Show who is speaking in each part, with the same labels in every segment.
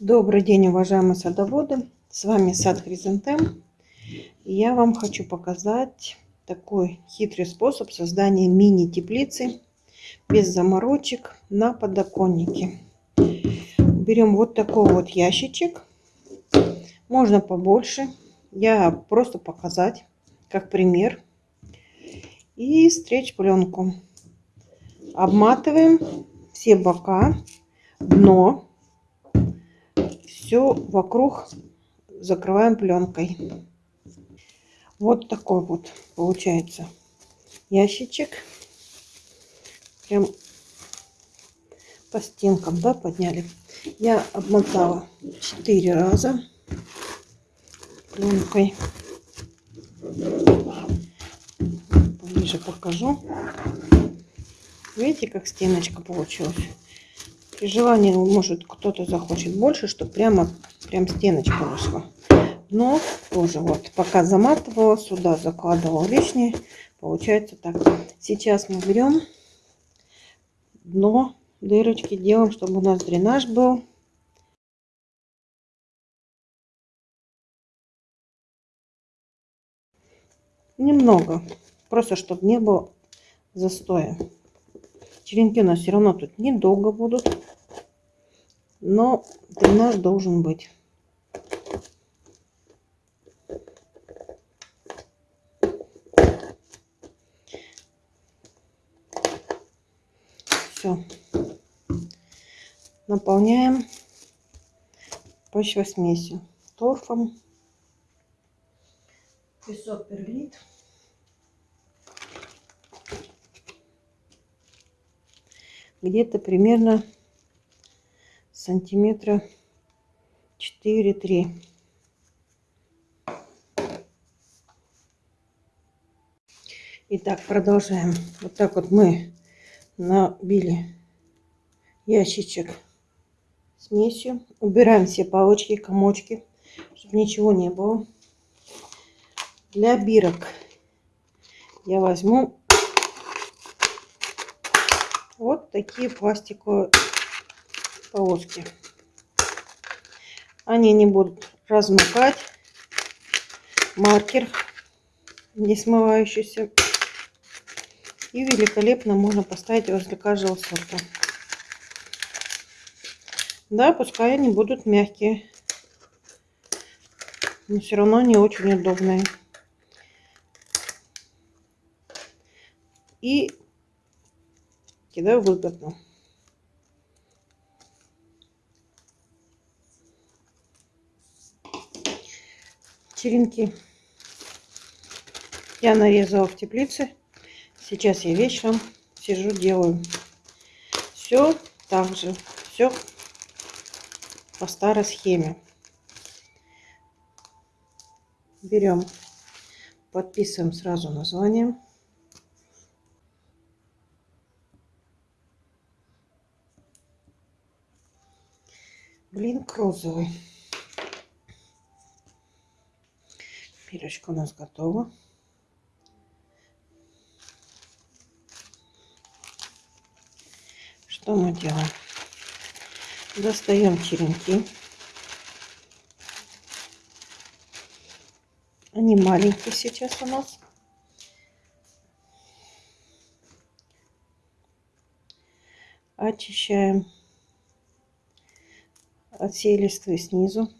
Speaker 1: Добрый день, уважаемые садоводы! С вами сад Хризантем. Я вам хочу показать такой хитрый способ создания мини-теплицы без заморочек на подоконнике. Берем вот такой вот ящичек. Можно побольше. Я просто показать, как пример. И стричь пленку. Обматываем все бока, дно все вокруг закрываем пленкой. Вот такой вот получается ящичек. Прям по стенкам, да, подняли. Я обмотала 4 раза пленкой. Поближе покажу. Видите, как стеночка получилась? При желании, может, кто-то захочет больше, чтобы прямо прям стеночка вышла. Но тоже вот, пока заматывала, сюда закладывала лишнее. Получается так. Сейчас мы берем дно, дырочки делаем, чтобы у нас дренаж был. Немного, просто чтобы не было застоя. Черенки у нас все равно тут недолго будут. Но дренаж должен быть. Все. Наполняем почвосмесью. Торфом. Песок перлит. где-то примерно сантиметра 4-3. Итак, продолжаем. Вот так вот мы набили ящичек смесью. Убираем все палочки, комочки, чтобы ничего не было. Для бирок я возьму вот такие пластиковые полоски. Они не будут размыкать. Маркер не смывающийся. И великолепно можно поставить возле каждого сорта. Да, пускай они будут мягкие. Но все равно не очень удобные. И кидаю выгодно. Черенки я нарезала в теплице. Сейчас я вечером сижу, делаю. Все так же, все по старой схеме. Берем, подписываем сразу название. Блин, розовый. Пилечка у нас готова. Что мы делаем? Достаем черенки. Они маленькие сейчас у нас. Очищаем от всей листвы снизу.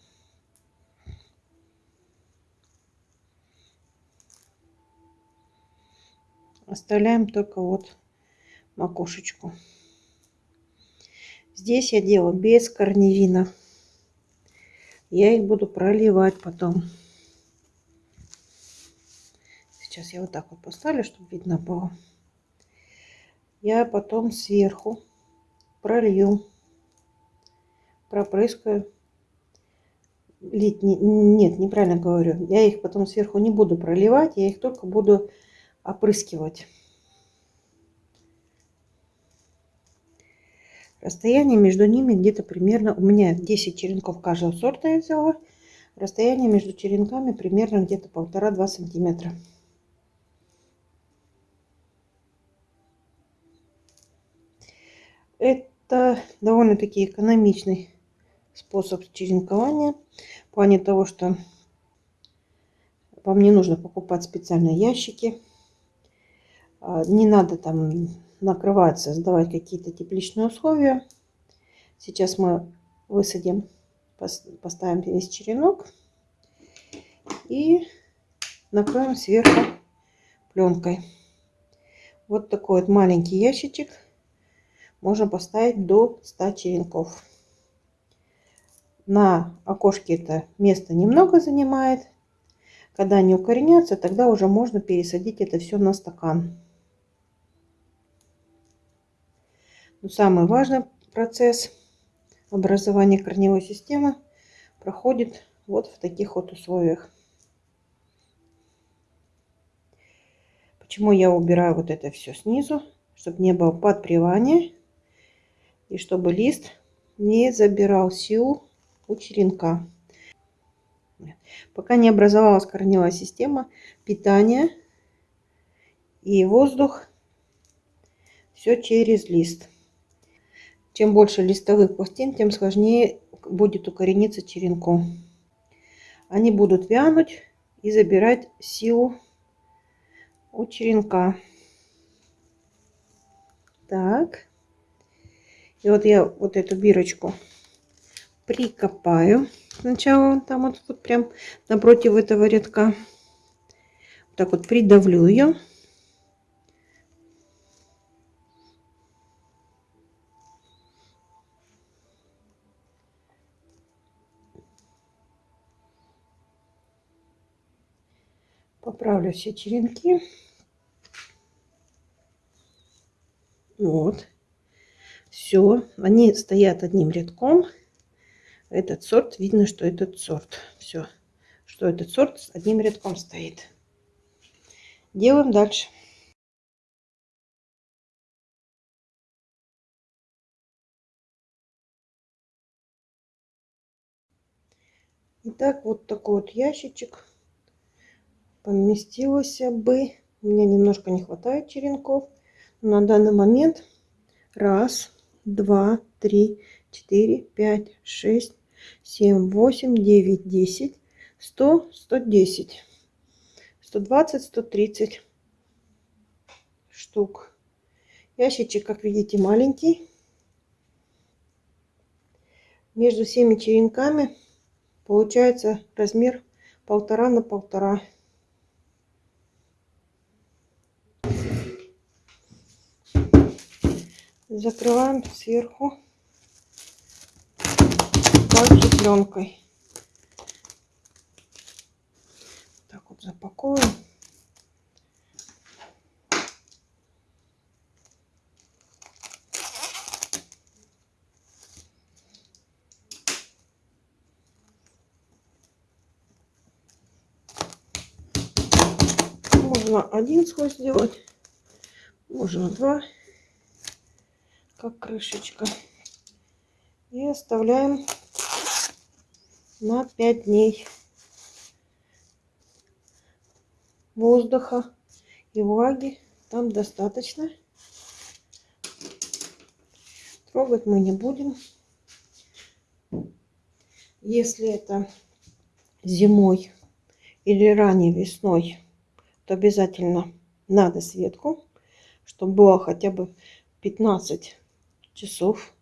Speaker 1: Оставляем только вот макушечку. Здесь я делаю без корневина. Я их буду проливать потом. Сейчас я вот так вот поставлю, чтобы видно было. Я потом сверху пролью пропрыскаю. Лить, не, нет, неправильно говорю. Я их потом сверху не буду проливать, я их только буду опрыскивать. Расстояние между ними где-то примерно, у меня 10 черенков каждого сорта я взяла. Расстояние между черенками примерно где-то полтора-два сантиметра. Это довольно-таки экономичный способ черенкования. В плане того, что вам не нужно покупать специальные ящики. А, не надо там накрывать, создавать какие-то тепличные условия. Сейчас мы высадим, поставим весь черенок и накроем сверху пленкой. Вот такой вот маленький ящичек можно поставить до 100 черенков. На окошке это место немного занимает. Когда они укоренятся, тогда уже можно пересадить это все на стакан. Но самый важный процесс образования корневой системы проходит вот в таких вот условиях. Почему я убираю вот это все снизу? Чтобы не было подпривания и чтобы лист не забирал силу у черенка. Пока не образовалась корневая система, питание и воздух все через лист. Чем больше листовых пластин, тем сложнее будет укорениться черенку. Они будут вянуть и забирать силу у черенка. Так. И вот я вот эту бирочку прикопаю. Сначала там вот, вот прям напротив этого рядка. Так вот придавлю ее. Поправлю все черенки. Вот. Все. Они стоят одним рядком. Этот сорт, видно, что этот сорт. Все. Что этот сорт с одним рядком стоит. Делаем дальше. Итак, вот такой вот ящичек поместилось бы. Меня немножко не хватает черенков. На данный момент раз, два, три, четыре, пять, шесть, семь, восемь, девять, десять, сто, сто десять, сто двадцать, сто тридцать штук. Ящичек, как видите, маленький. Между всеми черенками получается размер полтора на полтора. Закрываем сверху также пленкой. Так вот запаковываем. Можно один слой сделать, можно два как крышечка. И оставляем на 5 дней воздуха и влаги там достаточно. Трогать мы не будем. Если это зимой или ранней весной, то обязательно надо светку, чтобы было хотя бы 15 часов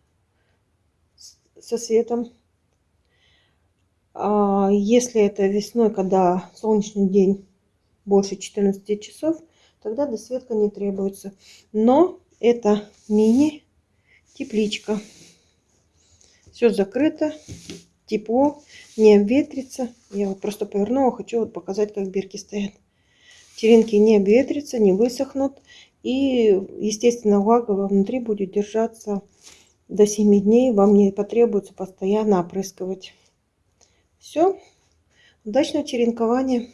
Speaker 1: со светом. А если это весной, когда солнечный день больше 14 часов, тогда досветка не требуется. Но это мини-тепличка. Все закрыто, тепло, не обветрится. Я вот просто повернула, хочу вот показать, как бирки стоят. Черенки не обветрятся, не высохнут. И, естественно, влага внутри будет держаться до 7 дней. Вам не потребуется постоянно опрыскивать. Все. Удачного черенкования.